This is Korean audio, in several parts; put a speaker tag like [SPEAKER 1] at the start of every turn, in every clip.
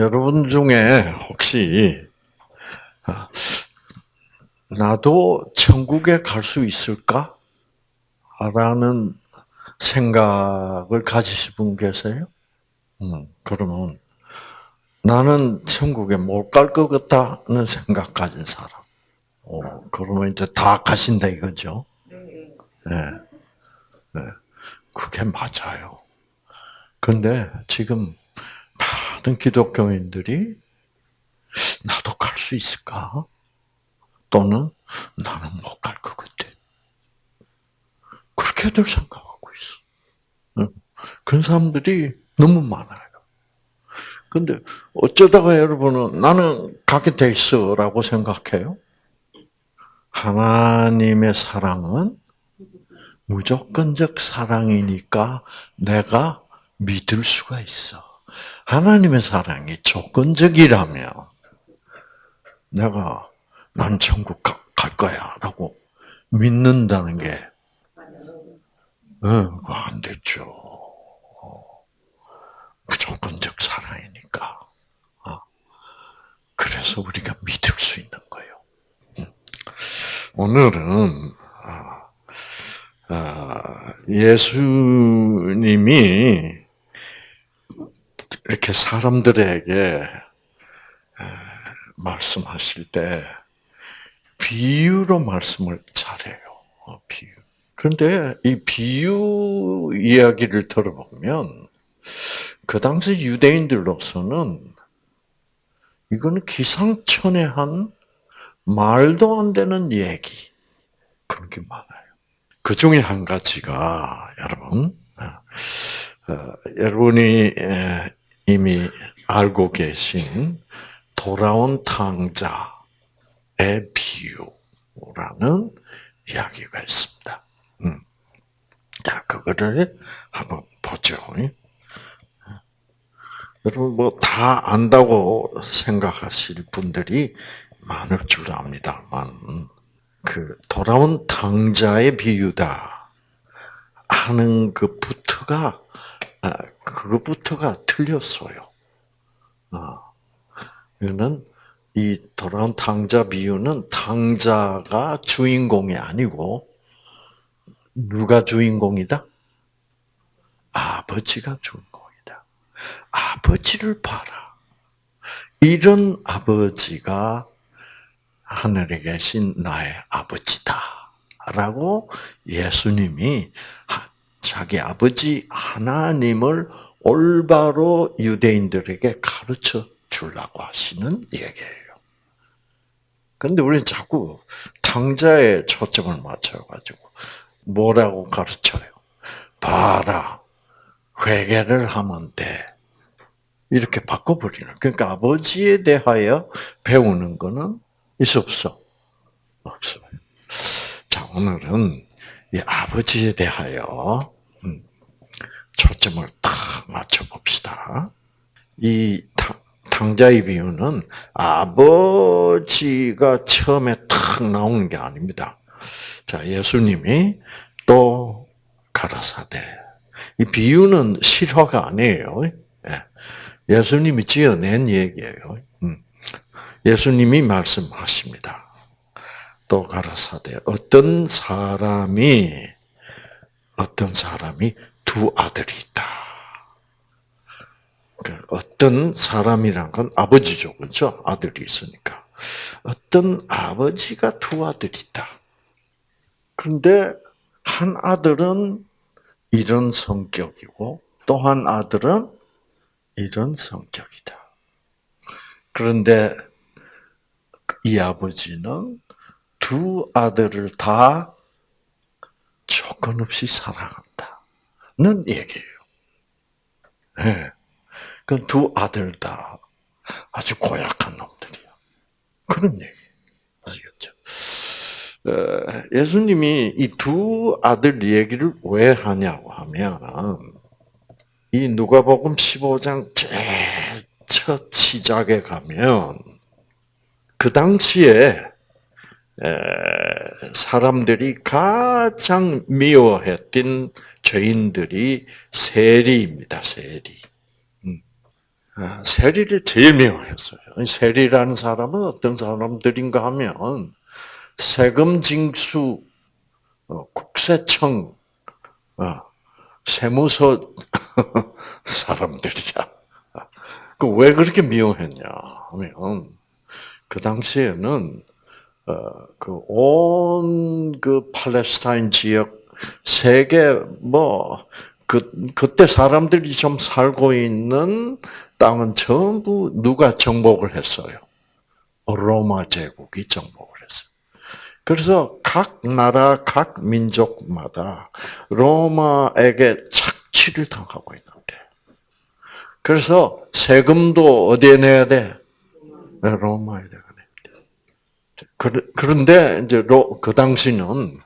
[SPEAKER 1] 여러분 중에 혹시 아, 나도 천국에 갈 수 있을까? 라는 생각을 가지신 분 계세요? 음, 그러면 나는 천국에 못 갈 것 같다는 생각 가진 사람. 어, 그러면 이제 다 가신다 이거죠? 네. 네. 그게 맞아요. 근데 지금 많은 기독교인들이 나도 갈 수 있을까? 또는 나는 못 갈 것 같아. 그렇게들 생각하고 있어. 그런 사람들이 너무 많아요. 근데 어쩌다가 여러분은 나는 가게 돼 있어라고 생각해요? 하나님의 사랑은 무조건적 사랑이니까 내가 믿을 수가 있어. 하나님의 사랑이 조건적이라면 내가 난 천국 갈 거야라고 믿는다는 게 응, 안 됐죠. 무조건적 사랑이니까. 어. 그래서 우리가 믿을 수 있는 거예요. 오늘은 아, 아, 예수님이 이렇게 사람들에게 말씀하실 때 비유로 말씀을 잘해요. 어, 비유. 그런데 이 비유 이야기를 들어보면 그 당시 유대인들로서는 이거는 기상천외한 말도 안 되는 얘기 그런 게 많아요. 그 중에 한 가지가 여러분, 어, 어 여러분이 이미 알고 계신 돌아온 탕자의 비유라는 이야기가 있습니다. 음. 자, 그거를 한번 보죠. 여러분 뭐 다 안다고 생각하실 분들이 많을 줄 압니다만 그 돌아온 당자의 비유다 하는 그부터가 아, 그거부터가 틀렸어요. 아, 이거는 이 돌아온 탕자 비유는 탕자가 주인공이 아니고 누가 주인공이다? 아버지가 주인공이다. 아버지를 봐라. 이런 아버지가 하늘에 계신 나의 아버지다. 라고 예수님이 자기 아버지 하나님을 올바로 유대인들에게 가르쳐 주려고 하시는 얘기예요. 근데 우리는 자꾸 탕자에 초점을 맞춰가지고 뭐라고 가르쳐요? 봐라, 회개를 하면 돼. 이렇게 바꿔버리는. 그러니까 아버지에 대하여 배우는 거는 있어 없어? 없어요. 자, 오늘은 이 아버지에 대하여 음, 초점을 딱 맞춰봅시다. 이 탕자의 비유는 아버지가 처음에 탁 나오는 게 아닙니다. 자, 예수님이 또 가라사대. 이 비유는 실화가 아니에요. 예. 예수님이 지어낸 얘기예요. 음. 예수님이 말씀하십니다. 또 가라사대 어떤 사람이 어떤 사람이 두 아들이 있다. 그 어떤 사람이란 건 아버지죠, 그렇죠? 아들이 있으니까. 어떤 아버지가 두 아들이 있다. 그런데 한 아들은 이런 성격이고 또 한 아들은 이런 성격이다. 그런데 이 아버지는 두 아들을 다 조건 없이 사랑한다 는 얘기예요. 네. 그두 아들 다 아주 고약한 놈들이야. 그런 얘기. 아시겠죠? 어, 예수님이 이 두 아들 얘기를 왜 하냐고 하면, 이 누가복음 15장 제일 첫 시작에 가면, 그 당시에 사람들이 가장 미워했던 죄인들이 세리입니다, 세리. 아, 세리를 제일 미워했어요. 세리라는 사람은 어떤 사람들인가 하면 세금 징수 어, 국세청 어, 세무서 사람들이야. 그 왜 그렇게 미워했냐 하면 그 당시에는 어, 그온그 그 팔레스타인 지역 세계 뭐 그, 그때 사람들이 좀 살고 있는 땅은 전부 누가 정복을 했어요? 로마 제국이 정복을 했어요. 그래서 각 나라, 각 민족마다 로마에게 착취를 당하고 있는데. 그래서 세금도 어디에 내야 돼? 로마에 돼. 그런데 이제 그 당시는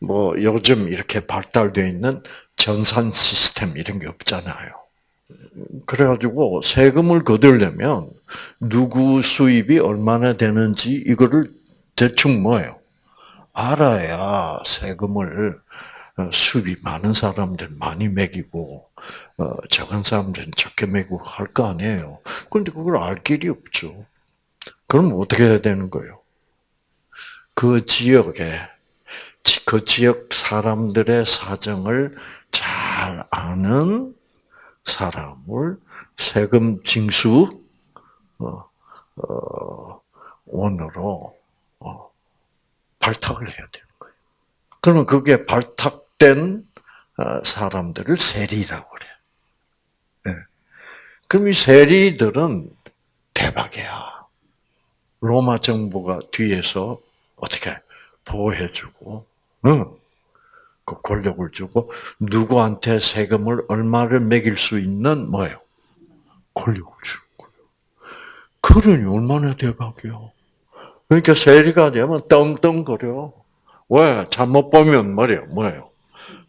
[SPEAKER 1] 뭐 요즘 이렇게 발달되어 있는 전산 시스템 이런 게 없잖아요. 그래가지고 세금을 거두려면 누구 수입이 얼마나 되는지 이거를 대충 뭐예요? 알아야 세금을 어, 수입이 많은 사람들 많이 매기고 어, 적은 사람들은 적게 매기고 할 거 아니에요. 그런데 그걸 알 길이 없죠. 그럼 어떻게 해야 되는 거예요? 그 지역에 그 지역 사람들의 사정을 잘 아는 사람을 세금 징수 어, 어, 원으로 어, 발탁을 해야 되는 거예요. 그러면 그게 발탁된 어, 사람들을 세리라고 그래. 네. 그럼 이 세리들은 대박이야. 로마 정부가 뒤에서 어떻게 보호해주고, 응. 그 권력을 주고 누구한테 세금을 얼마를 매길 수 있는 뭐예요? 권력을 거예요. 그러니 얼마나 대박이요. 그러니까 세리가 되면 떵떵거려. 왜? 잘못 보면 말이에요. 뭐예요?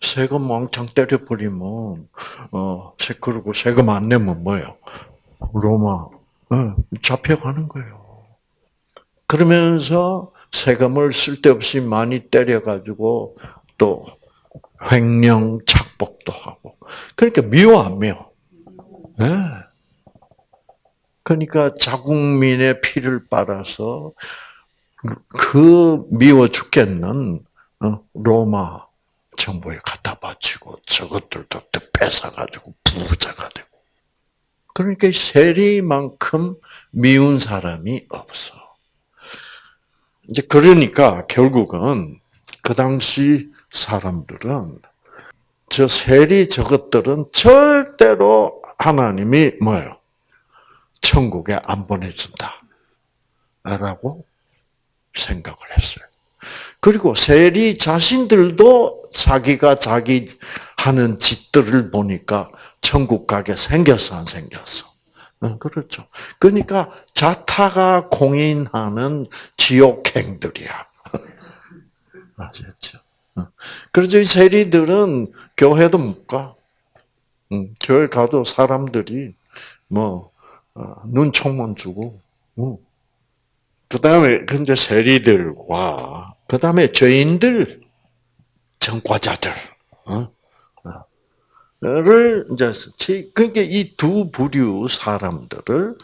[SPEAKER 1] 세금 왕창 때려버리면, 어, 그리고 세금 안 내면 뭐예요? 로마, 어, 잡혀가는 거예요. 그러면서 세금을 쓸데없이 많이 때려가지고 또 횡령 착복도 하고. 그러니까 미워 안 미워? 네. 그러니까 자국민의 피를 빨아서 그 미워 죽겠는 어, 로마 정부에 갖다 바치고 저것들도 또 뺏어가지고 부자가 되고. 그러니까 세리만큼 미운 사람이 없어. 이제 그러니까 결국은 그 당시 사람들은 저 세리 저것들은 절대로 하나님이 뭐예요? 천국에 안 보내준다. 라고 생각을 했어요. 그리고 세리 자신들도 자기가 자기 하는 짓들을 보니까 천국 가게 생겼어, 안 생겼어? 그렇죠. 그러니까 자타가 공인하는 지옥행들이야. 아셨죠? 그래서 이 세리들은 교회도 못 가. 교회 가도 사람들이 뭐 어, 눈총만 주고. 그 다음에 근데 세리들과 그 다음에 죄인들, 전과자들, 어? 를 이제 그러니까 이 두 부류 사람들을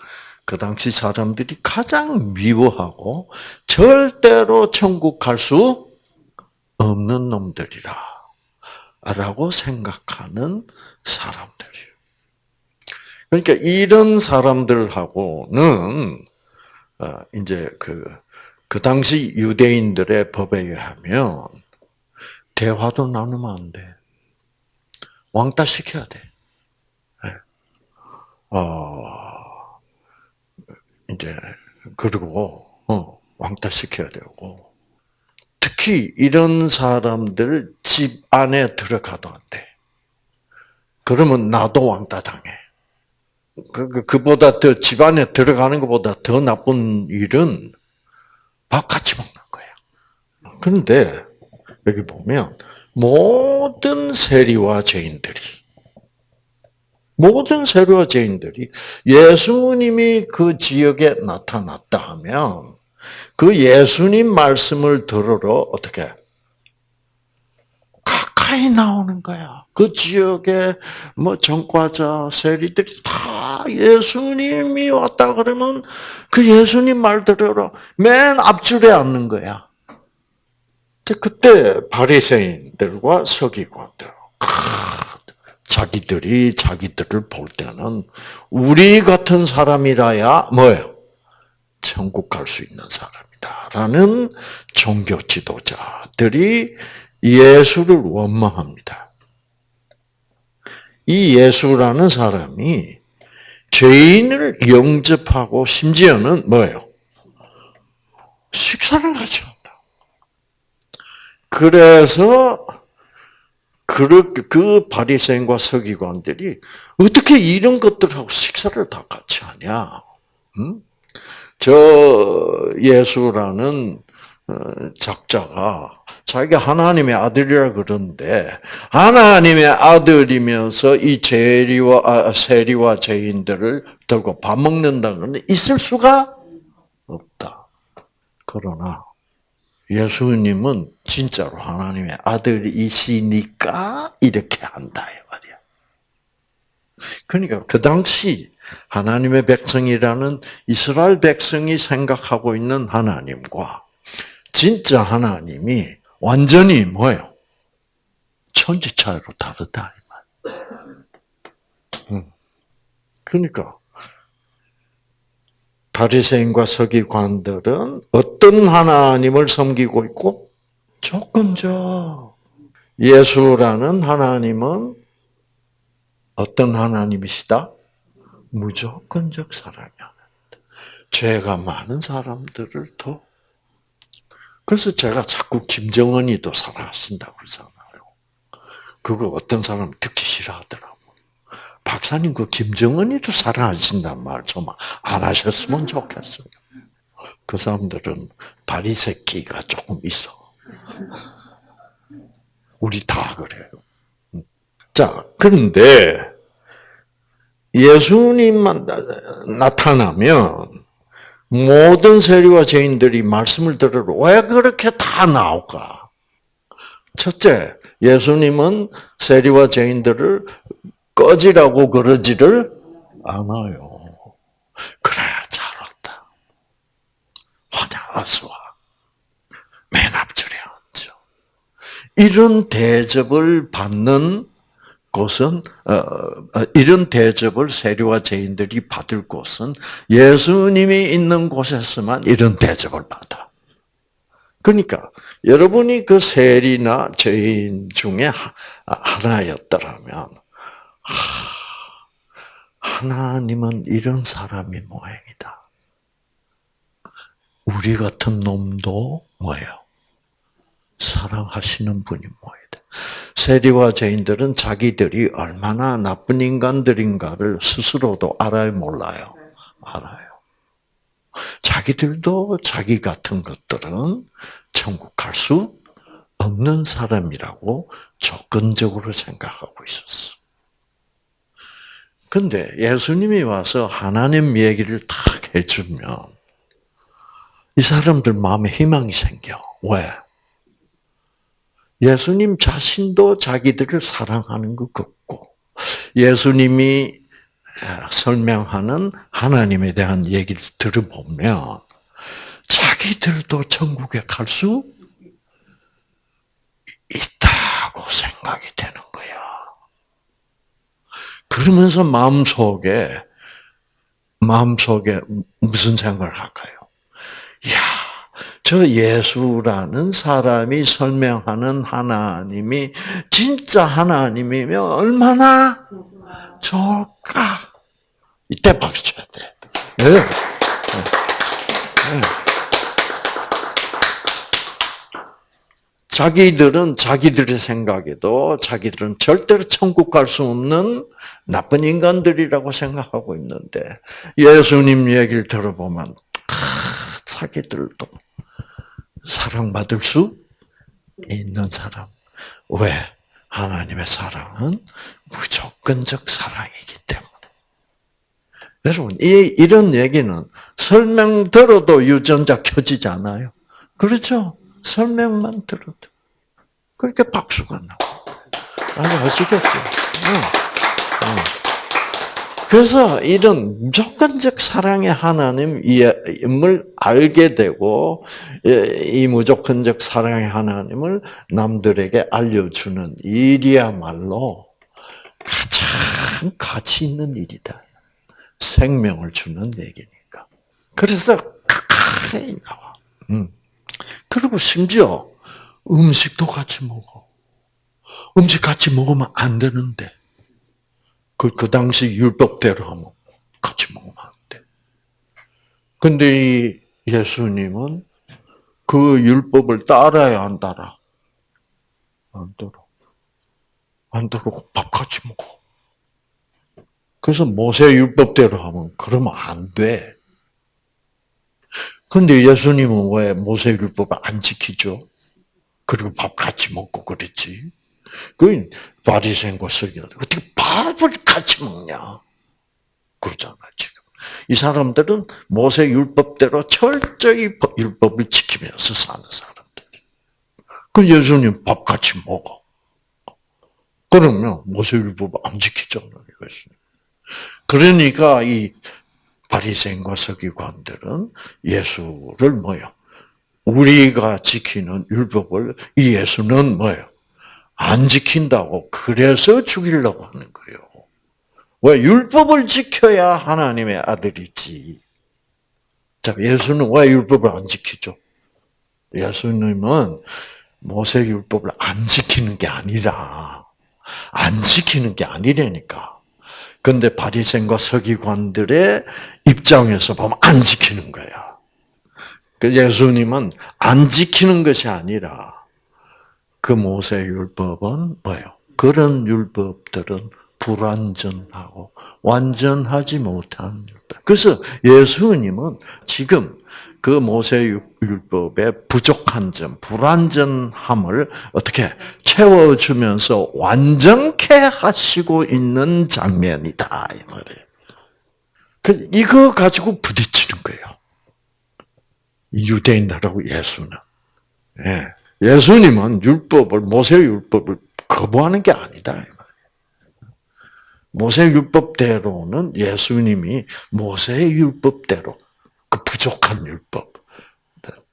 [SPEAKER 1] 그 당시 사람들이 가장 미워하고 절대로 천국 갈 수 없는 놈들이라. 라고 생각하는 사람들이에요. 그러니까 이런 사람들하고는, 어, 이제 그, 그 당시 유대인들의 법에 의하면, 대화도 나누면 안 돼. 왕따 시켜야 돼. 네. 어, 이제, 그리고, 어, 왕따 시켜야 되고, 특히 이런 사람들 집 안에 들어가도 안 돼. 그러면 나도 왕따 당해. 그, 그, 그보다 더 집 안에 들어가는 것보다 더 나쁜 일은 밥 같이 먹는 거야. 그런데 여기 보면 모든 세리와 죄인들이 모든 세리와 죄인들이 예수님이 그 지역에 나타났다 하면 그 예수님 말씀을 들으러 어떻게 가까이 나오는 거야. 그 지역에 뭐 전과자, 세리들이 다 예수님이 왔다 그러면 그 예수님 말대로 맨 앞줄에 앉는 거야. 그때 바리새인들과 서기관들 자기들이 자기들을 볼 때는 우리 같은 사람이라야 뭐예요? 천국 갈 수 있는 사람이다라는 종교 지도자들이 예수를 원망합니다. 이 예수라는 사람이 죄인을 영접하고 심지어는 뭐예요? 식사를 한다. 그래서 그, 그 바리새인과 서기관들이 어떻게 이런 것들하고 식사를 다 같이 하냐? 음? 저 예수라는 어, 작자가 자기가 하나님의 아들이라 그러는데 하나님의 아들이면서 이 세리와 아, 세리와 죄인들을 들고 밥 먹는다는 건 있을 수가 없다. 그러나 예수님은 진짜로 하나님의 아들이시니까 이렇게 한다 이 말이야. 그러니까 그 당시 하나님의 백성이라는 이스라엘 백성이 생각하고 있는 하나님과 진짜 하나님이 완전히 뭐예요? 천지 차이로 다르다 이 말. 음. 그러니까 바리새인과 서기관들은 어떤 하나님을 섬기고 있고 조건적 예수라는 하나님은 어떤 하나님이시다? 무조건적 사랑이 죄가 많은 사람들을 더 그래서 제가 자꾸 김정은이 더 사랑하신다고 그러잖아요. 그거 어떤 사람 듣기 싫어하더라고. 박사님 그 김정은이도 사랑하신단 말 좀 안 하셨으면 좋겠어요. 그 사람들은 다리 새끼가 조금 있어. 우리 다 그래요. 자, 그런데 예수님만 나타나면 모든 세리와 죄인들이 말씀을 들으러 왜 그렇게 다 나올까? 첫째, 예수님은 세리와 죄인들을 꺼지라고 그러지를 않아요. 그래, 잘 왔다. 화자, 어서 와. 맨 앞줄에 앉아. 이런 대접을 받는 곳은 어, 어, 이런 대접을 세리와 죄인들이 받을 곳은 예수님이 있는 곳에서만 이런 대접을 받아. 그러니까 여러분이 그 세리나 죄인 중에 하나였더라면 하나님은 이런 사람이 모양이다. 우리 같은 놈도 뭐예요? 사랑하시는 분이 뭐이다. 세리와 죄인들은 자기들이 얼마나 나쁜 인간들인가를 스스로도 알아요, 몰라요? 알아요. 자기들도 자기 같은 것들은 천국 갈 수 없는 사람이라고 조건적으로 생각하고 있었어. 근데 예수님이 와서 하나님 얘기를 탁 해주면 이 사람들 마음에 희망이 생겨. 왜? 예수님 자신도 자기들을 사랑하는 것 같고, 예수님이 설명하는 하나님에 대한 얘기를 들어보면, 자기들도 천국에 갈 수 있다고 생각이 되는. 그러면서 마음속에, 마음속에 무슨 생각을 할까요? 야 저 예수라는 사람이 설명하는 하나님이 진짜 하나님이면 얼마나 좋을까? 이때 박수 쳐야 돼. 네. 네. 자기들은 자기들의 생각에도 자기들은 절대로 천국 갈 수 없는 나쁜 인간들이라고 생각하고 있는데 예수님 얘기를 들어보면 자기들도 사랑받을 수 있는 사람. 왜? 하나님의 사랑은 무조건적 사랑이기 때문에. 여러분, 이, 이런 얘기는 설명 들어도 유전자 켜지지 않아요? 그렇죠? 설명만 들어도. 그렇게 박수가 나고. 응. 그래서 이런 무조건적 사랑의 하나님을 알게 되고 이 무조건적 사랑의 하나님을 남들에게 알려주는 일이야말로 가장 가치 있는 일이다. 생명을 주는 얘기니까. 그래서 가까이 나와. 음. 그리고 심지어 음식도 같이 먹어. 음식 같이 먹으면 안 되는데. 그, 그 당시 율법대로 하면 같이 먹으면 안 돼. 근데 이 예수님은 그 율법을 따라야 안 따라? 안 따라. 안 따르고 밥 같이 먹어. 그래서 모세 율법대로 하면 그러면 안 돼. 근데 예수님은 왜 모세 율법을 안 지키죠? 그리고 밥 같이 먹고 그랬지. 그 바리새인과 서기관 어떻게 밥을 같이 먹냐? 그러잖아 지금. 이 사람들은 모세 율법대로 철저히 율법을 지키면서 사는 사람들. 그 예수님 밥 같이 먹어. 그러면 모세 율법 안 지키잖아요, 예수님. 그러니까 이 바리새인과 서기관들은 예수를 뭐요? 우리가 지키는 율법을 이 예수는 뭐요? 안 지킨다고 그래서 죽이려고 하는 거예요. 왜 율법을 지켜야 하나님의 아들이지. 자, 예수는 왜 율법을 안 지키죠? 예수님은 모세 율법을 안 지키는 게 아니라 안 지키는 게 아니라니까. 근데 바리새인과 서기관들의 입장에서 보면 안 지키는 거야. 그 예수님은 안 지키는 것이 아니라 그 모세 율법은 뭐예요? 그런 율법들은 불완전하고 완전하지 못한 율법. 그래서 예수님은 지금 그 모세 율법의 부족한 점, 불완전함을 어떻게 채워주면서 완전케 하시고 있는 장면이다 이 말이에요. 그 이거 가지고 부딪히는 거예요. 유대인들하고 예수는. 예. 예수님은 율법을 모세 율법을 거부하는 게 아니다. 모세 율법대로는 예수님이 모세 율법대로 그 부족한 율법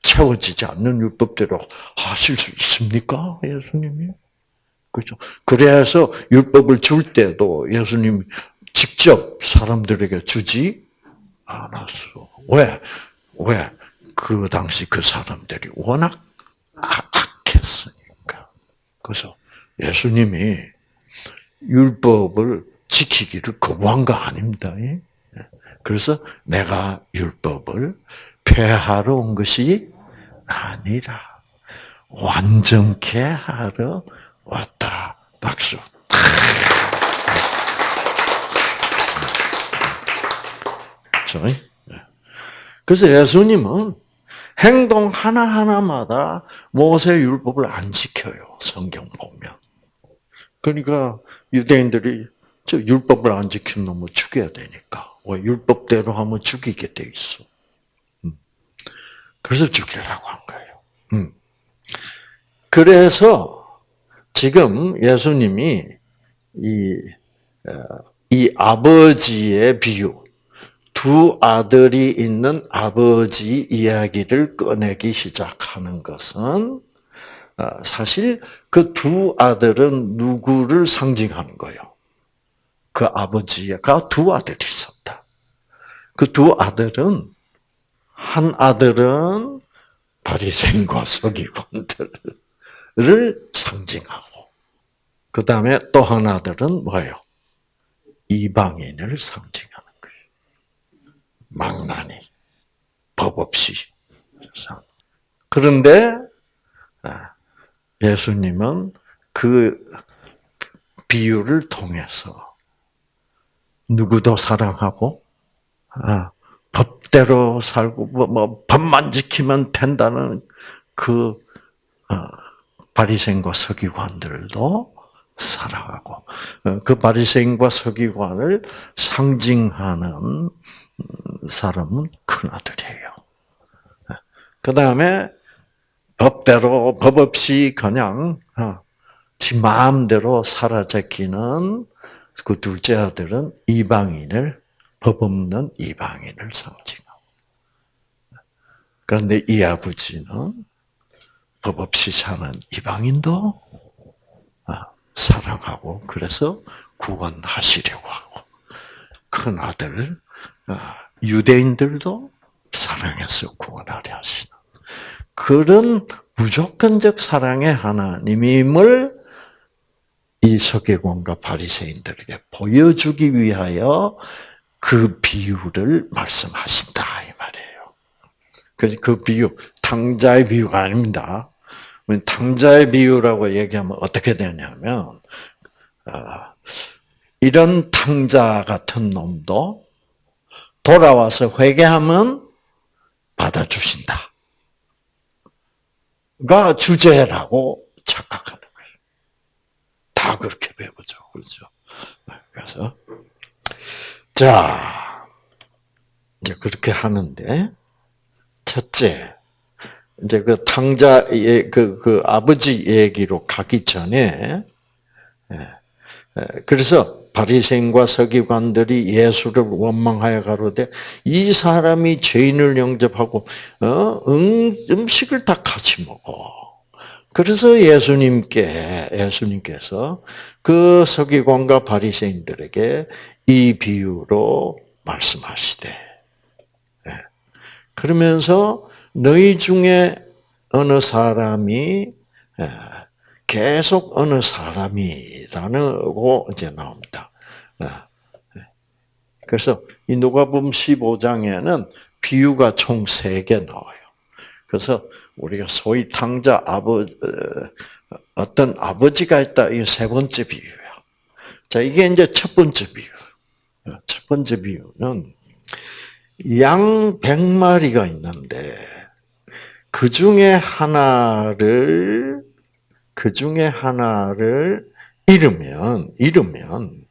[SPEAKER 1] 채워지지 않는 율법대로 하실 수 있습니까? 예수님이 그렇죠. 그래서 율법을 줄 때도 예수님 직접 사람들에게 주지 않았어. 왜? 왜? 그 당시 그 사람들이 워낙 악했으니까. 그래서 예수님이 율법을 지키기를 거부한 거 아닙니다. 예? 그래서 내가 율법을 폐하러 온 것이 아니라 완전케 하러 왔다. 박수. 그래서 예수님은 행동 하나하나마다 모세 율법을 안 지켜요. 성경 보면. 그러니까 유대인들이 저 율법을 안 지킨 놈을 죽여야 되니까. 왜 율법대로 하면 죽이게 돼 있어. 음. 그래서 죽이라고 한 거예요. 음. 그래서 지금 예수님이 이, 어, 이 아버지의 비유, 두 아들이 있는 아버지 이야기를 꺼내기 시작하는 것은 어, 사실 그 두 아들은 누구를 상징하는 거예요? 그 아버지가 두 아들이 있었다. 그 두 아들은 한 아들은 바리새인과 서기관들을 상징하고 그 다음에 또한 아들은 뭐예요? 이방인을 상징. 망나니, 법 없이. 그런데 아, 예수님은 그 비유를 통해서 누구도 사랑하고 아, 법대로 살고 뭐, 뭐 법만 지키면 된다는 그 아, 바리새인과 서기관들도 사랑하고 어, 그 바리새인과 서기관을 상징하는 사람은 큰아들이에요. 그 다음에 법대로 법 없이 그냥 어, 지 마음대로 사라졌기는 그 둘째 아들은 이방인을 법 없는 이방인을 상징하고 그런데 이 아버지는 법 없이 사는 이방인도 아, 사랑하고 그래서 구원하시려고 하고 큰 아들 아, 유대인들도 사랑해서 구원하려 하시는 그런 무조건적 사랑의 하나님임을 이 서기관과 바리새인들에게 보여주기 위하여 그 비유를 말씀하신다 이 말이에요. 그래서 그 비유 탕자의 비유가 아닙니다. 탕자의 비유라고 얘기하면 어떻게 되냐면 아, 이런 탕자 같은 놈도 돌아와서 회개하면 받아주신다. 가 주제라고 착각하는 거예요. 다 그렇게 배우죠. 그렇죠? 그래서, 자, 이제 그렇게 하는데, 첫째, 이제 그 탕자의 그, 그 아버지 얘기로 가기 전에, 예, 예, 그래서 바리새인과 서기관들이 예수를 원망하여 가로되 이 사람이 죄인을 영접하고 어? 음, 음식을 다 같이 먹어. 그래서 예수님께 예수님께서 그 서기관과 바리새인들에게 이 비유로 말씀하시되 예. 그러면서 너희 중에 어느 사람이 예, 계속 어느 사람이라는 거 이제 나옵니다. 아, 네. 그래서 이 누가복음 15장에는 비유가 총 3개 나와요. 그래서 우리가 소위 탕자 아버 어, 어떤 아버지가 있다 이 세 번째 비유야. 자 이게 이제 첫 번째 비유. 어, 첫 번째 비유는 양 100마리가 있는데 그 중에 하나를 그 중에 하나를 잃으면, 잃으면,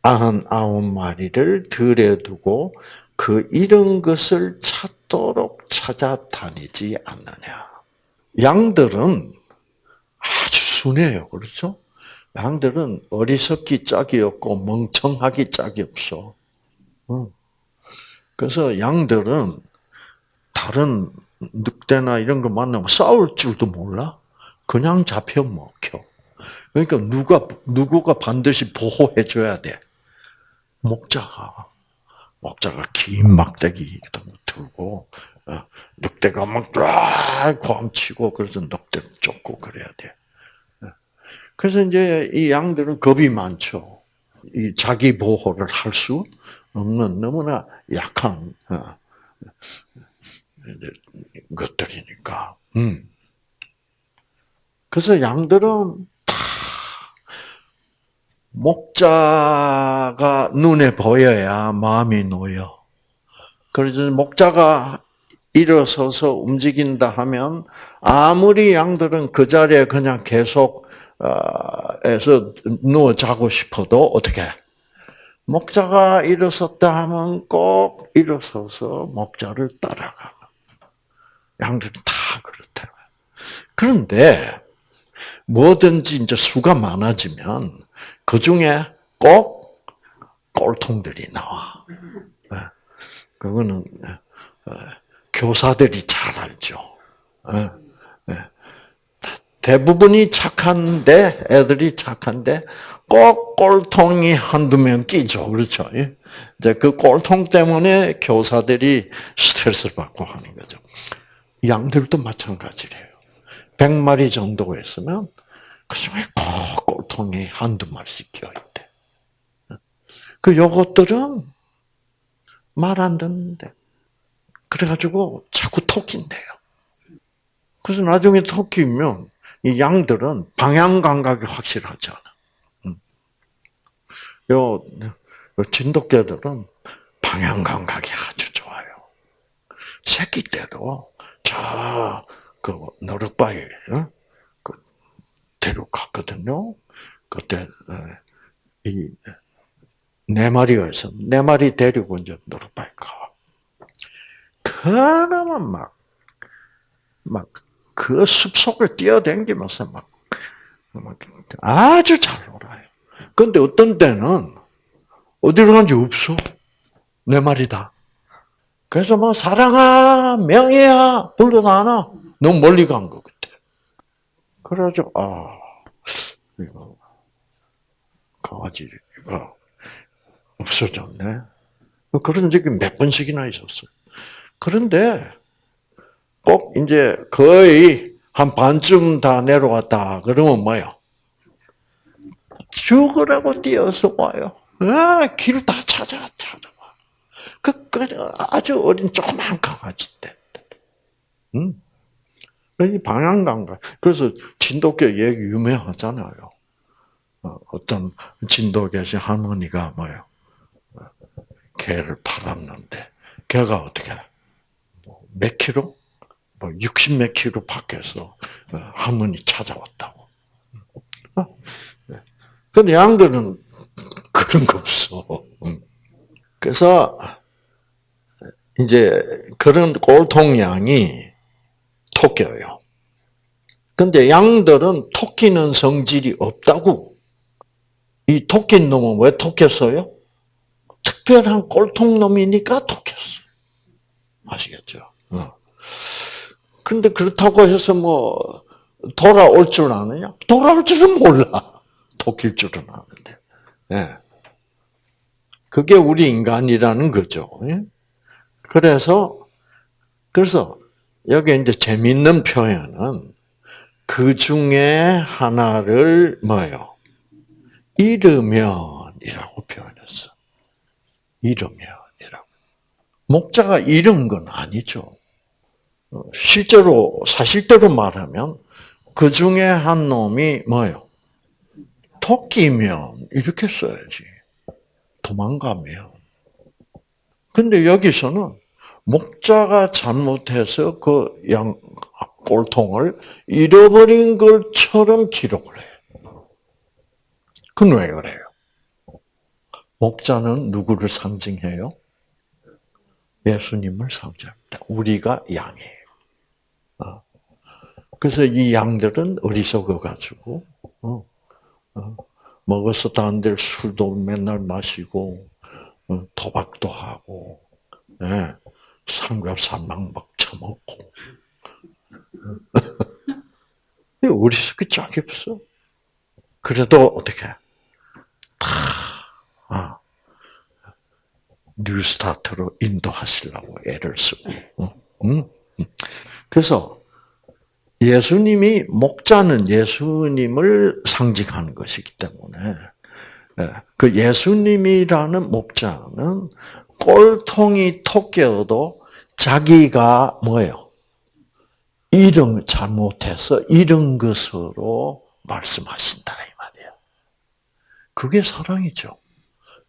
[SPEAKER 1] 아흔 아홉 마리를 들에 두고 그 잃은 것을 찾도록 찾아다니지 않느냐. 양들은 아주 순해요. 그렇죠? 양들은 어리석기 짝이 없고 멍청하기 짝이 없어. 그래서 양들은 다른 늑대나 이런 거 만나면 싸울 줄도 몰라. 그냥 잡혀 먹혀. 그러니까 누가 누구가 반드시 보호해 줘야 돼. 목자가 목자가 긴 막대기 들고 어, 늑대가 막쫙 광치고 그래서 늑대 쫓고 그래야 돼. 어. 그래서 이제 이 양들은 겁이 많죠. 이 자기 보호를 할 수 없는 너무나 약한 어, 것들이니까. 음. 그래서 양들은 다 목자가 눈에 보여야 마음이 놓여. 그래서 목자가 일어서서 움직인다 하면 아무리 양들은 그 자리에 그냥 계속 에서 누워 자고 싶어도 어떻게 목자가 일어섰다 하면 꼭 일어서서 목자를 따라가. 양들은 다 그렇다. 그런데 뭐든지 이제 수가 많아지면 그 중에 꼭 꼴통들이 나와. 예. 그거는 어, 교사들이 잘 알죠. 예. 예. 대부분이 착한데 애들이 착한데 꼭 꼴통이 한두 명 끼죠. 그렇죠? 이제 그 꼴통 때문에 교사들이 스트레스를 받고 하는 거죠. 양들도 마찬가지래요. 100마리 정도 했으면 그 중에 꼭 꼴통이 한두 마리씩 껴있대. 그 요것들은 말 안 듣는데. 그래가지고 자꾸 토낀대요. 그래서 나중에 토끼면 이 양들은 방향 감각이 확실하지 않아. 요, 요 진돗개들은 방향 감각이 아주 좋아요. 새끼 때도 저, 그, 노릇바위, 어? 그, 데려갔거든요. 그때, 어, 이, 네 마리였어. 네 마리 데리고 이제 노릇바위 가. 그러면 막, 막, 그 숲속을 뛰어댕기면서 막, 아주 잘 놀아요. 근데 어떤 때는 어디로 간지 없어. 내 말이다. 그래서 뭐 사랑아, 명예야 불러 나나 너무 멀리 간 것 같아. 그래가지고 아 이거 강아지가 없어졌네. 그런 적이 몇 번씩이나 있었어요. 그런데 꼭 이제 거의 한 반쯤 다 내려왔다. 그러면 뭐요? 죽으라고 뛰어서 와요. 아, 길 다 찾아, 찾아와. 그, 그, 아주 어린 조그만 강아지 때. 응? 이 방향감각. 그래서 진돗개 얘기 유명하잖아요. 어, 어떤 진돗개시 할머니가 뭐요? 개를 팔았는데, 개가 어떻게, 뭐몇 킬로? 뭐 60 몇 킬로 밖에서 어, 할머니 찾아왔다고. 어? 네. 근데 양들은 그런 거 없어. 그래서 이제 그런 꼴통 양이 토끼예요. 근데 양들은 토끼는 성질이 없다고. 이 토끼 놈은 왜 토꼈어요? 특별한 꼴통놈이니까 토꼈어. 아시겠죠? 어. 근데 그렇다고 해서 뭐 돌아올 줄 아느냐? 돌아올 줄은 몰라. 토끼일 줄은 아는데. 예. 그게 우리 인간이라는 거죠. 예? 그래서 그래서 여기 이제 재밌는 표현은 그 중에 하나를 뭐요? 잃으면이라고 표현했어. 잃으면이라고. 목자가 잃은 건 아니죠. 어, 실제로 사실대로 말하면 그 중에 한 놈이 뭐요? 토끼면 이렇게 써야지. 도망가면. 근데 여기서는 목자가 잘못해서 그 양, 꼴통을 잃어버린 것처럼 기록을 해요. 그건 왜 그래요? 목자는 누구를 상징해요? 예수님을 상징합니다. 우리가 양이에요. 어. 그래서 이 양들은 어리석어가지고, 어, 어, 먹어서 다들 술도 맨날 마시고, 도박도 하고, 예. 삼겹살 막 막 처먹고. 우리 속에 짝이 없어. 그래도 어떻게 다 아, 뉴스타트로 인도하시려고 애를 쓰고. 응? 그래서 예수님이 목자는 예수님을 상징하는 것이기 때문에 예, 그 예수님이라는 목자는 꼴통이 토끼여도 자기가 뭐예요? 잃은 잘못해서 잃은 것으로 말씀하신다 이 말이야. 그게 사랑이죠.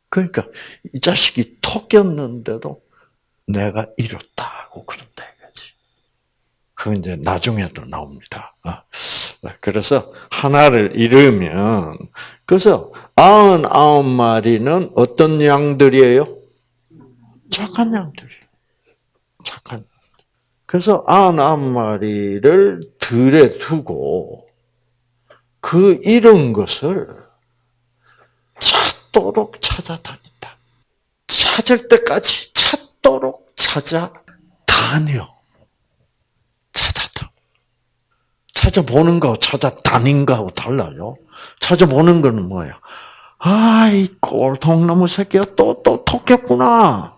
[SPEAKER 1] 그러니까 이 자식이 토꼈는데도 내가 잃었다고 그런다 이거지. 그 이제 나중에도 나옵니다. 아, 그래서 하나를 잃으면 그래서 아흔 아홉 마리는 어떤 양들이에요? 착한 양들이. 착한. 그래서 아흔아홉 마리를 들에 두고 그 잃은 것을 찾도록 찾아다닌다. 찾을 때까지 찾도록 찾아다녀. 찾아다. 찾아보는 거 찾아다닌 거하고 달라요. 찾아보는 거는 뭐야? 아, 이 꼴통나무 새끼가 또, 또 톡했구나.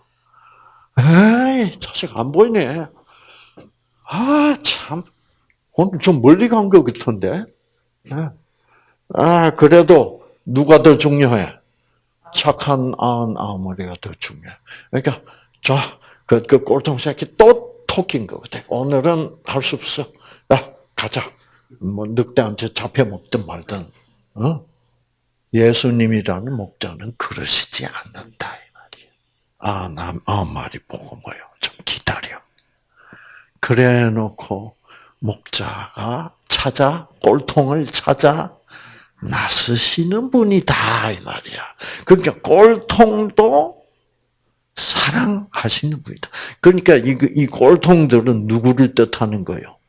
[SPEAKER 1] 에이, 자식 안 보이네. 아, 참. 오늘 좀 멀리 간 것 같은데. 네. 아, 그래도 누가 더 중요해? 착한 아흔 아머리가 더 중요해. 그러니까, 자, 그, 그 꼴통 새끼 또 토끼인 것 같아. 오늘은 할 수 없어. 야, 가자. 뭐, 늑대한테 잡혀 먹든 말든, 어? 예수님이라는 목자는 그러시지 않는다. 아, 남, 아, 말이 보고 뭐요? 좀 기다려. 그래 놓고, 목자가 찾아, 꼴통을 찾아, 나서시는 분이다, 이 말이야. 그러니까 꼴통도 사랑하시는 분이다. 그러니까 이, 이 꼴통들은 누구를 뜻하는 거요?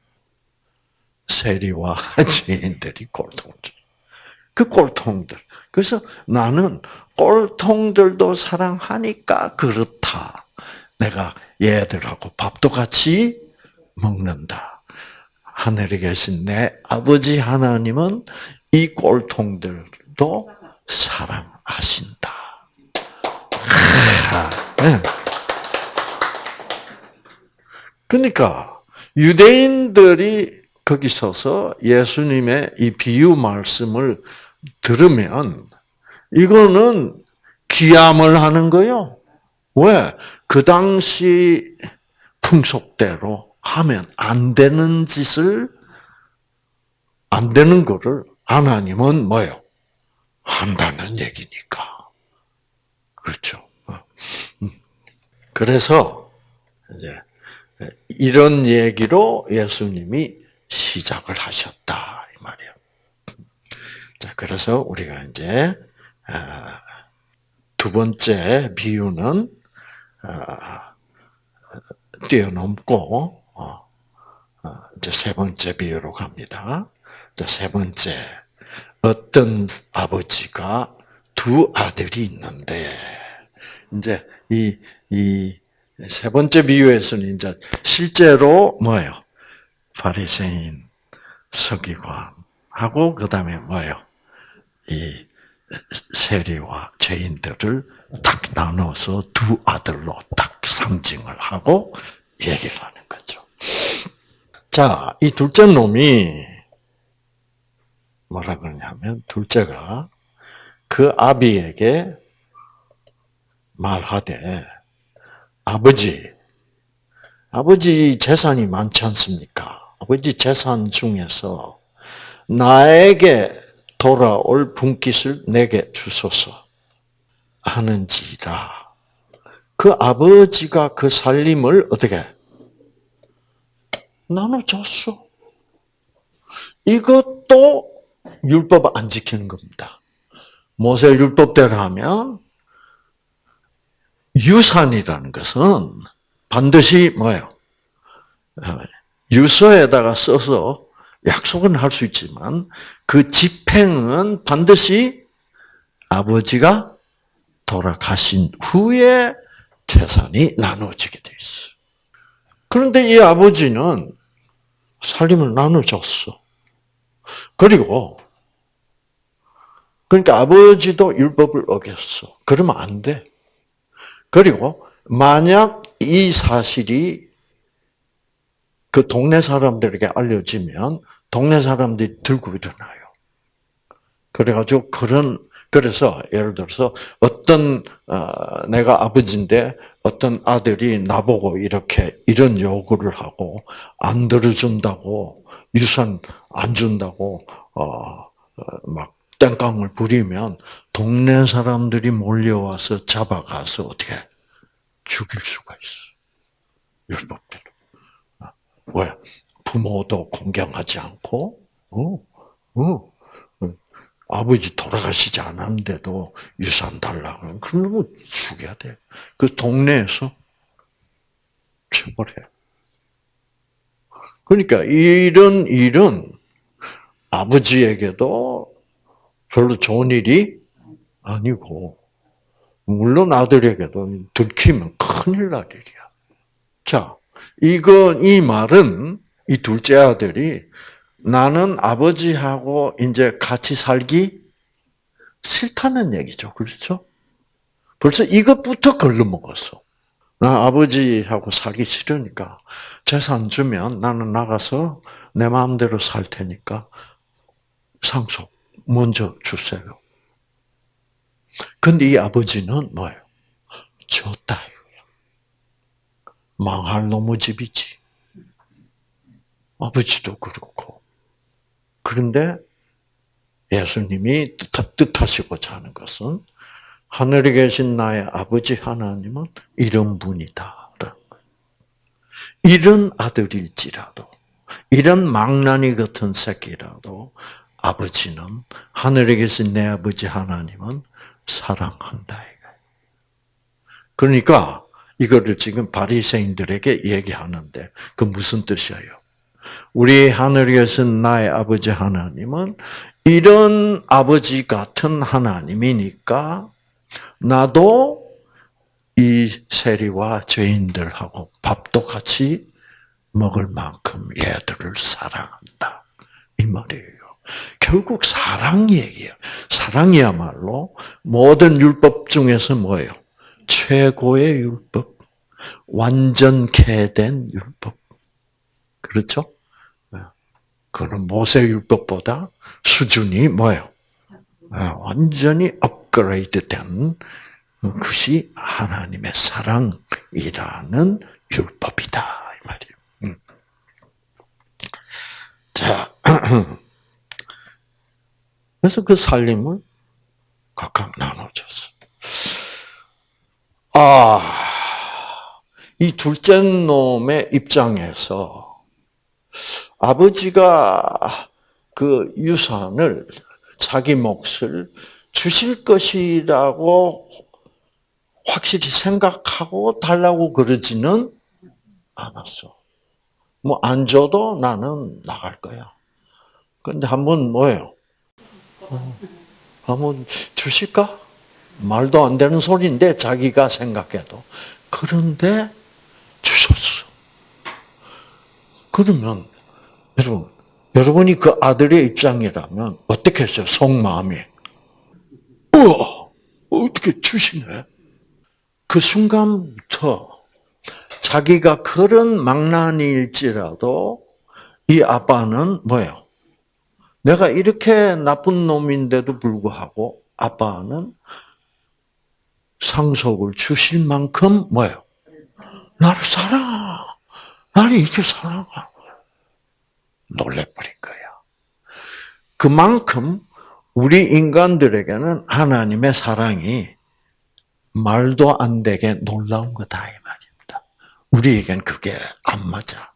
[SPEAKER 1] 세리와 지인들이 꼴통들. 그 꼴통들. 그래서 나는 꼴통들도 사랑하니까 그렇다. 내가 얘들하고 밥도 같이 먹는다. 하늘에 계신 내 아버지 하나님은 이 꼴통들도 사랑하신다. 네. 그러니까 유대인들이 거기 서서 예수님의 이 비유 말씀을 들으면 이거는 기함을 하는 거요. 왜? 그 당시 풍속대로 하면 안 되는 짓을 안 되는 거를 하나님은 뭐요? 한다는 얘기니까. 그렇죠. 어. 음. 그래서 이제 이런 얘기로 예수님이 시작을 하셨다 그래서 우리가 이제 아, 두 번째 비유는 아, 뛰어넘고 어, 어, 이제 세 번째 비유로 갑니다. 세 번째 어떤 아버지가 두 아들이 있는데 이제 이 이 세 번째 비유에서는 이제 실제로 뭐예요? 바리새인, 서기관하고 그다음에 뭐예요? 이 세리와 죄인들을 딱 나눠서 두 아들로 딱 상징을 하고 얘기를 하는 거죠. 자, 이 둘째 놈이 뭐라 그러냐면 둘째가 그 아비에게 말하되 아버지 아버지 재산이 많지 않습니까? 아버지 재산 중에서 나에게 돌아올 분깃을 내게 주소서 하는지라. 그 아버지가 그 살림을 어떻게 나눠줬어. 이것도 율법 안 지키는 겁니다. 모세 율법대로 하면 유산이라는 것은 반드시 뭐예요? 어, 유서에다가 써서 약속은 할 수 있지만 그 집행은 반드시 아버지가 돌아가신 후에 재산이 나눠지게 돼 있어. 그런데 이 아버지는 살림을 나눠줬어. 그리고 그러니까 아버지도 율법을 어겼어. 그러면 안 돼. 그리고 만약 이 사실이 그 동네 사람들에게 알려지면 동네 사람들이 들고 일어나요. 그래가지고 그런 그래서 예를 들어서 어떤 어, 내가 아버지인데 어떤 아들이 나보고 이렇게 이런 요구를 하고 안 들어준다고 유산 안 준다고 어막 어, 땡깡을 부리면 동네 사람들이 몰려와서 잡아가서 어떻게 죽일 수가 있어. 율법대로. 아, 왜? 부모도 공경하지 않고, 어, 어, 아버지 돌아가시지 않았는데도 유산 달라고 그러면 죽여야 돼. 그 동네에서 처벌해. 그러니까 이런 일은 아버지에게도 별로 좋은 일이 아니고 물론 아들에게도 들키면 큰일 날 일이야. 자, 이거 이 말은 이 둘째 아들이 나는 아버지하고 이제 같이 살기 싫다는 얘기죠. 그렇죠? 벌써 이것부터 걸러먹었어. 나 아버지하고 살기 싫으니까 재산 주면 나는 나가서 내 마음대로 살 테니까 상속 먼저 주세요. 근데 이 아버지는 뭐예요? 줬다. 망할 놈의 집이지. 아버지도 그렇고. 그런데 예수님이 뜻하시고자 하는 것은 하늘에 계신 나의 아버지 하나님은 이런 분이다. 이런 아들일지라도, 이런 망나니 같은 새끼라도 아버지는 하늘에 계신 내 아버지 하나님은 사랑한다. 그러니까 이거를 지금 바리새인들에게 얘기하는데 그 무슨 뜻이에요? 우리 하늘에 계신 나의 아버지 하나님은 이런 아버지 같은 하나님이니까 나도 이 세리와 죄인들하고 밥도 같이 먹을 만큼 얘들을 사랑한다. 이 말이에요. 결국 사랑 얘기예요. 사랑이야말로 모든 율법 중에서 뭐예요? 최고의 율법. 완전케 된 율법. 그렇죠? 그는 모세 율법보다 수준이 뭐예요? 완전히 업그레이드된 것이 하나님의 사랑이라는 율법이다 이 말이에요. 음. 자, 그래서 그 살림을 각각 나눠줬어. 아, 이 둘째 놈의 입장에서 아버지가 그 유산을 자기 몫을 주실 것이라고 확실히 생각하고 달라고 그러지는 않았어. 뭐 안 줘도 나는 나갈 거야. 근데 한 번 뭐예요? 어, 한번 주실까? 말도 안 되는 소리인데 자기가 생각해도 그런데 주셨어. 그러면 여러분 여러분이 그 아들의 입장이라면 어떻게 했어요? 속마음이 우와 어떻게 주시네? 그 순간부터 자기가 그런 망난일지라도 이 아빠는 뭐예요? 내가 이렇게 나쁜 놈인데도 불구하고 아빠는 상속을 주실 만큼 뭐예요? 나를 사랑하. 나를 이렇게 사랑하. 놀래버린 거야. 그만큼 우리 인간들에게는 하나님의 사랑이 말도 안 되게 놀라운 거다 이 말입니다. 우리에겐 그게 안 맞아.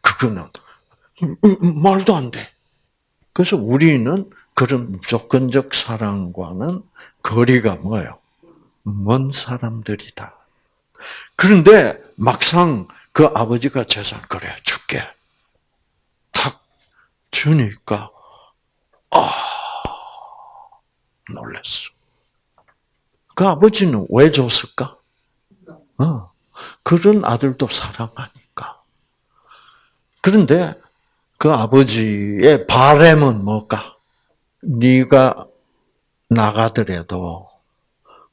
[SPEAKER 1] 그거는 말도 안 돼. 그래서 우리는 그런 무조건적 사랑과는 거리가 뭐예요? 먼 사람들이다. 그런데 막상 그 아버지가 재산 그래 줄게. 탁 주니까 아 놀랐어. 그 아버지는 왜 줬을까? 어, 그런 아들도 사랑하니까. 그런데 그 아버지의 바램은 뭘까? 네가 나가더라도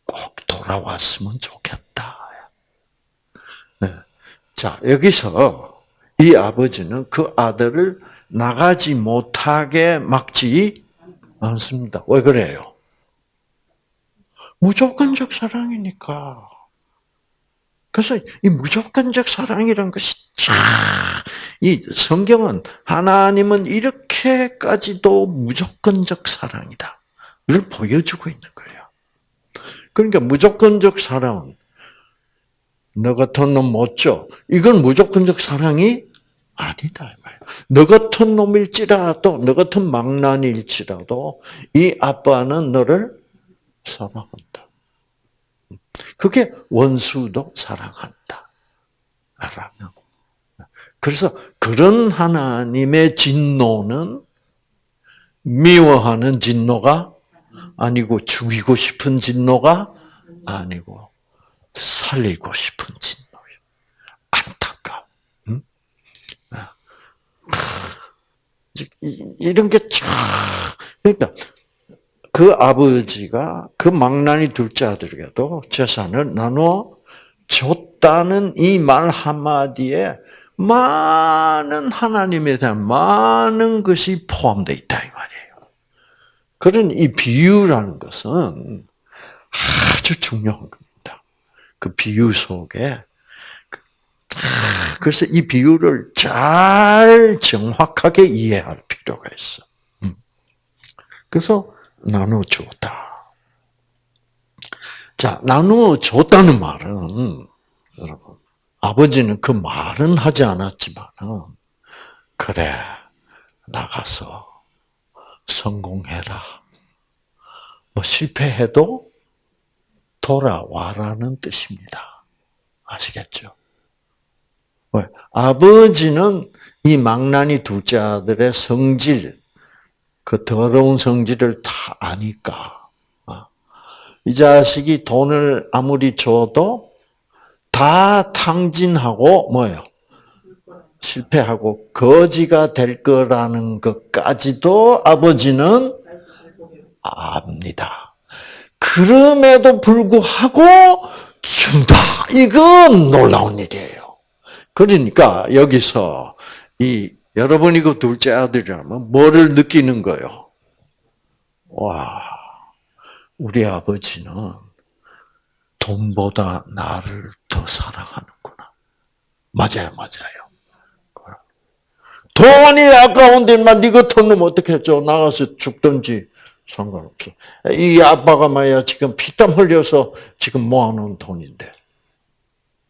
[SPEAKER 1] 꼭 돌아왔으면 좋겠다. 네. 자 여기서 이 아버지는 그 아들을 나가지 못하게 막지 않습니다. 왜 그래요? 무조건적 사랑이니까. 그래서 이 무조건적 사랑이라는 것이 참, 이 성경은 하나님은 이렇게까지도 무조건적 사랑이다를 보여주고 있는 거예요. 그러니까 무조건적 사랑은 너 같은 놈 못 줘. 이건 무조건적 사랑이 아니다. 너 같은 놈일지라도, 너 같은 망난일지라도 이 아빠는 너를 사랑한다. 그게 원수도 사랑한다. 라는. 그래서 그런 하나님의 진노는 미워하는 진노가 아니고 죽이고 싶은 진노가 아니고 살리고 싶은 진노예요. 안타까. 응? 아. 이런 게 참, 그러니까 그 아버지가 그 망나니 둘째 아들에게도 재산을 나누어 줬다는 이 말 한마디에 많은 하나님에 대한 많은 것이 포함되어 있다 이 말이에요. 그런 이 비유라는 것은 아주 중요한 겁니다. 그 비유 속에 그래서 이 비유를 잘 정확하게 이해할 필요가 있어. 음. 그래서 나눠줬다. 자, 나눠줬다는 말은, 여러분, 아버지는 그 말은 하지 않았지만은, 그래, 나가서 성공해라. 뭐 실패해도 돌아와라는 뜻입니다. 아시겠죠? 왜? 아버지는 이 망나니 둘째 아들의 성질, 그 더러운 성질을 다 아니까 아, 이 자식이 돈을 아무리 줘도 다 탕진하고 뭐예요? 실패하고 거지가 될 거라는 것까지도 아버지는 압니다. 그럼에도 불구하고 준다. 이건 놀라운 일이에요. 그러니까 여기서 이 여러분이 그 둘째 아들이라면 뭐를 느끼는 거예요? 와, 우리 아버지는 돈보다 나를 더 사랑하는구나. 맞아요, 맞아요. 돈이 아까운데만 네 같은 놈 어떻게 했죠? 나가서 죽든지 상관없어. 이 아빠가 말이야 지금 피땀 흘려서 지금 모아놓은 돈인데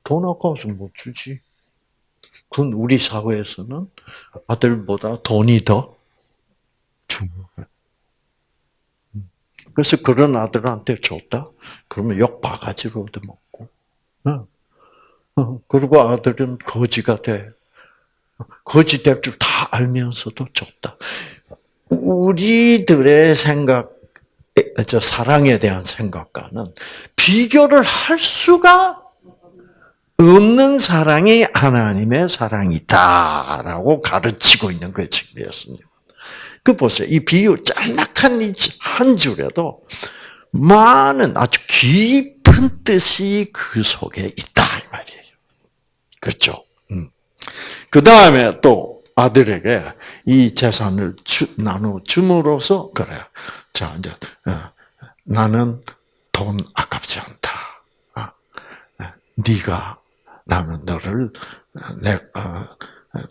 [SPEAKER 1] 돈 아까워서 못 주지. 그건 우리 사회에서는 아들보다 돈이 더 중요해. 그래서 그런 아들한테 줬다? 그러면 욕 바가지로 얻어먹고. 그리고 아들은 거지가 돼. 거지 될줄 다 알면서도 줬다. 우리들의 생각, 저 사랑에 대한 생각과는 비교를 할 수가 없는 사랑이 하나님의 사랑이다라고 가르치고 있는 거예요, 지금 예수님. 그 보세요. 이 비유 짤막한 한 줄에도 많은 아주 깊은 뜻이 그 속에 있다 이 말이에요. 그렇죠? 음. 그 다음에 또 아들에게 이 재산을 주, 나누 줌으로써 그래. 자 이제 어, 나는 돈 아깝지 않다. 아, 네가 나는 너를 내 어,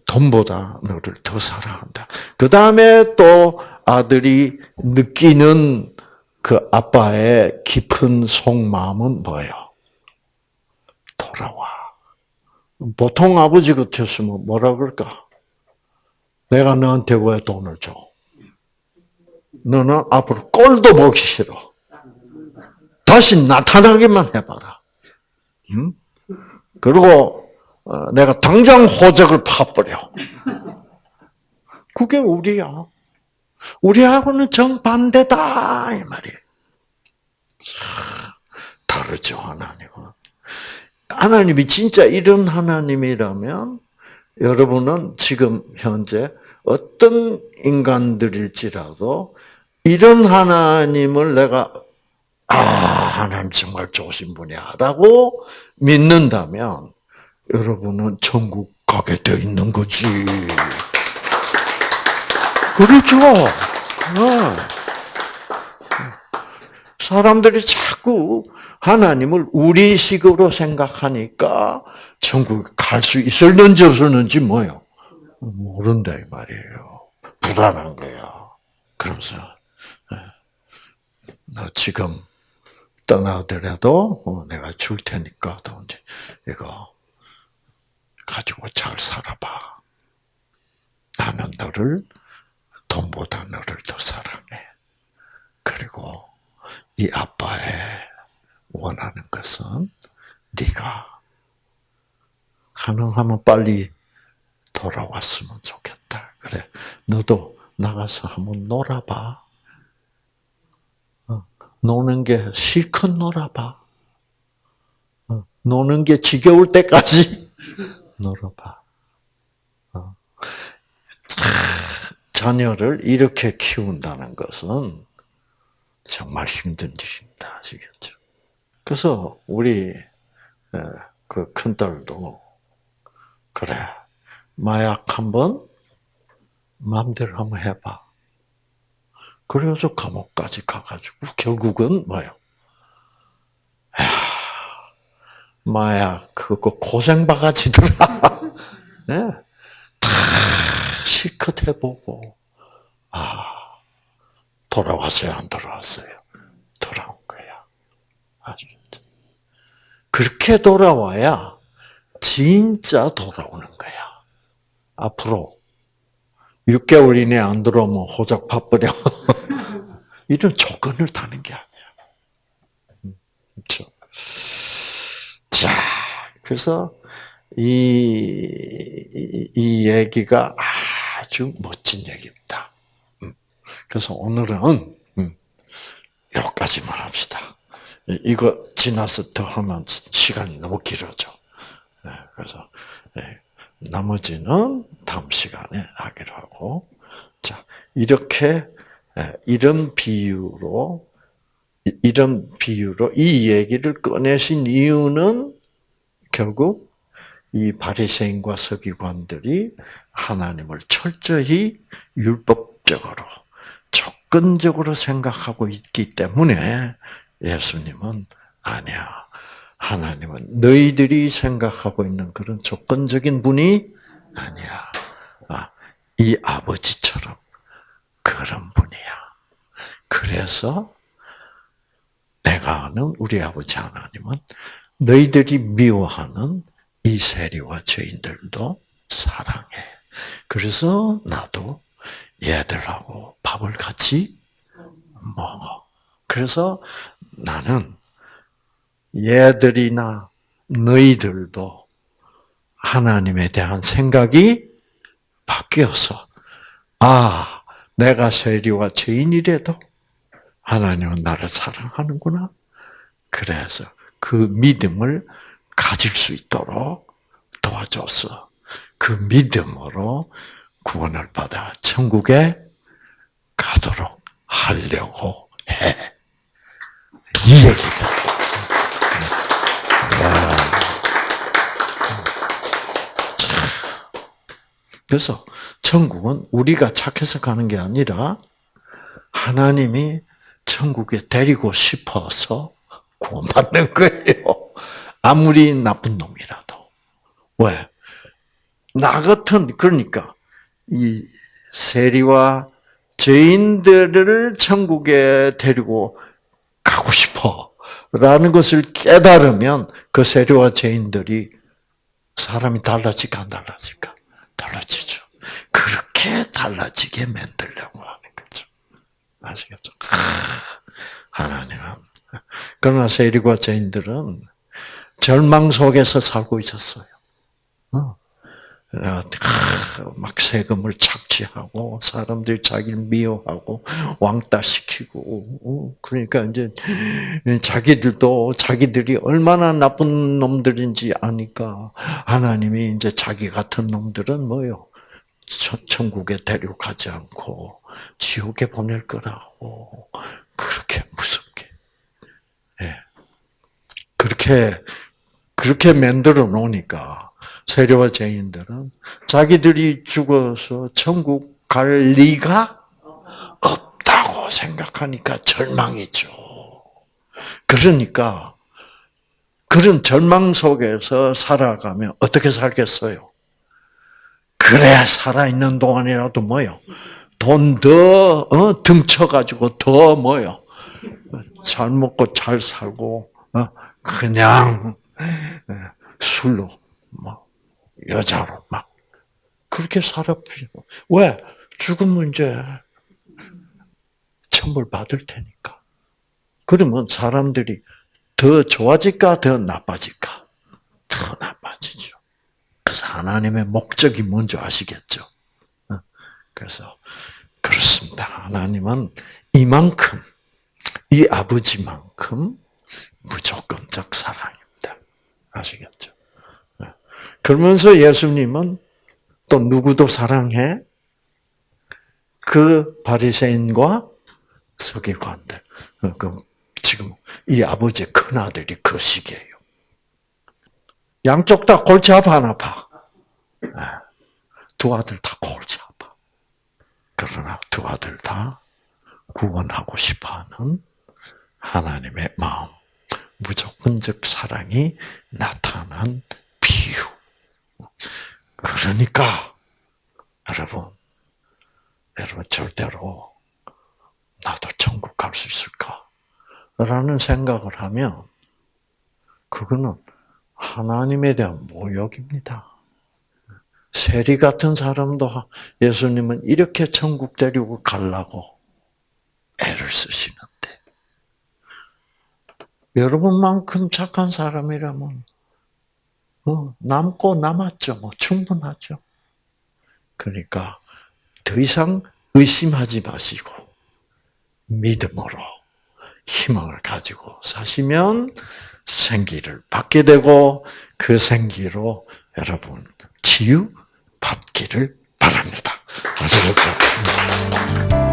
[SPEAKER 1] 돈보다 너를 더 사랑한다. 그 다음에 또 아들이 느끼는 그 아빠의 깊은 속마음은 뭐예요? 돌아와. 보통 아버지 같았으면 뭐라 그럴까? 내가 너한테 왜 돈을 줘? 너는 앞으로 꼴도 보기 싫어. 다시 나타나기만 해봐라. 응? 그리고 어, 내가 당장 호적을 파버려. 그게 우리야. 우리하고는 정반대다 이 말이에요. 다르죠 하나님은. 하나님이 진짜 이런 하나님이라면 여러분은 지금 현재 어떤 인간들일지라도 이런 하나님을 내가 아 하나님 정말 좋으신 분이야라고 믿는다면 여러분은 천국 가게 되어 있는 거지. 그렇죠. 어. 사람들이 자꾸 하나님을 우리식으로 생각하니까 천국 갈수 있을는지 없을는지 뭐요? 모른다 이 말이에요. 불안한 거야. 그러면서 예. 너 지금 떠나더라도 어, 내가 줄 테니까 돈 이거 가지고 잘 살아봐. 나는 너를 돈보다 너를 더 사랑해. 그리고 이 아빠의 원하는 것은 네가 가능하면 빨리 돌아왔으면 좋겠다. 그래, 너도 나가서 한번 놀아봐. 어, 노는 게 실컷 놀아봐. 어, 노는 게 지겨울 때까지 놀아봐. 어. 자녀를 이렇게 키운다는 것은 정말 힘든 일입니다. 아시겠죠? 그래서 우리 그 큰딸도 그래 마약 한번 마음대로 한번 해봐. 그래서 감옥까지 가가지고 결국은 뭐요? 마약 그거 고생 바가지더라. 네. 다 실컷 해보고 아 돌아왔어요 안 돌아왔어요? 거야. 아시겠죠? 그렇게 돌아와야 진짜 돌아오는 거야. 앞으로 6개월 이내 안 들어오면 호적 파버려. 이런 조건을 다는 게 아니야. 그렇죠? 자, 그래서 이, 이, 이 얘기가 아주 멋진 얘기입니다. 음. 그래서 오늘은 음, 여기까지만 합시다. 이거 지나서 더 하면 시간이 너무 길어져. 네, 그래서 네, 나머지는 다음 시간에 하기로 하고, 자 이렇게 네, 이런 비유로 이런 비유로 이 얘기를 꺼내신 이유는 결국 이 바리새인과 서기관들이 하나님을 철저히 율법적으로 조건적으로 생각하고 있기 때문에 예수님은 아니야. 하나님은 너희들이 생각하고 있는 그런 조건적인 분이 아니야. 아, 이 아버지처럼 그런 분이야. 그래서 내가 아는 우리 아버지 하나님은 너희들이 미워하는 이 세리와 죄인들도 사랑해. 그래서 나도 얘들하고 밥을 같이 먹어. 그래서 나는 얘들이나 너희들도 하나님에 대한 생각이 바뀌어서, 아, 내가 세리와 죄인이라도 하나님은 나를 사랑하는구나. 그래서 그 믿음을 가질 수 있도록 도와줬어. 그 믿음으로 구원을 받아 천국에 가도록 하려고 해. 이 얘기다. 그래서 천국은 우리가 착해서 가는 게 아니라 하나님이 천국에 데리고 싶어서 구원받는 거예요. 아무리 나쁜 놈이라도. 왜? 나 같은, 그러니까, 이 세리와 죄인들을 천국에 데리고 가고 싶어. 라는 것을 깨달으면 그 세리와 죄인들이 사람이 달라질까 안 달라질까? 달라지죠. 그렇게 달라지게 만들려고 하는 거죠. 아시겠죠? 하나님은. 그러나 세리와 죄인들은 절망 속에서 살고 있었어요. 어. 막 세금을 착취하고 사람들이 자기를 미워하고 왕따시키고 어, 그러니까 이제 자기들도 자기들이 얼마나 나쁜 놈들인지 아니까 하나님이 이제 자기 같은 놈들은 뭐요? 천국에 데려가지 않고 지옥에 보낼 거라고 그렇게 무섭게. 예. 그렇게 그렇게 만들어 놓으니까 세례와 죄인들은 자기들이 죽어서 천국 갈 리가 없다고 생각하니까 절망이죠. 그러니까 그런 절망 속에서 살아가면 어떻게 살겠어요? 그래 살아있는 동안이라도 뭐요? 돈 더 어, 등쳐가지고 더 뭐요? 잘 먹고 잘 살고 어, 그냥 술로 뭐 여자로 막 그렇게 살아필요. 왜? 죽으면 이제 천벌 받을 테니까. 그러면 사람들이 더 좋아질까, 더 나빠질까? 더 나빠지죠. 그래서 하나님의 목적이 뭔지 아시겠죠? 어? 그래서 그렇습니다. 하나님은 이만큼, 이 아버지만큼 무조건적 사랑입니다. 아시겠죠? 그러면서 예수님은 또 누구도 사랑해? 그 바리새인과 서기관들. 그 지금 이 아버지의 큰 아들이 그 시기예요. 양쪽 다 골치 아파 안 아파? 네. 두 아들 다 골치 아파. 그러나 두 아들 다 구원하고 싶어하는 하나님의 마음, 무조건적 사랑이 나타난 비유. 그러니까 여러분, 여러분 절대로 나도 천국 갈 수 있을까? 라는 생각을 하면 그거는 하나님에 대한 모욕입니다. 세리 같은 사람도 예수님은 이렇게 천국 데리고 가려고 애를 쓰시는데 여러분만큼 착한 사람이라면 뭐 남고 남았죠. 뭐 충분하죠. 그러니까 더 이상 의심하지 마시고 믿음으로 희망을 가지고 사시면 생기를 받게 되고 그 생기로 여러분 치유 받기를 바랍니다. 아시겠죠?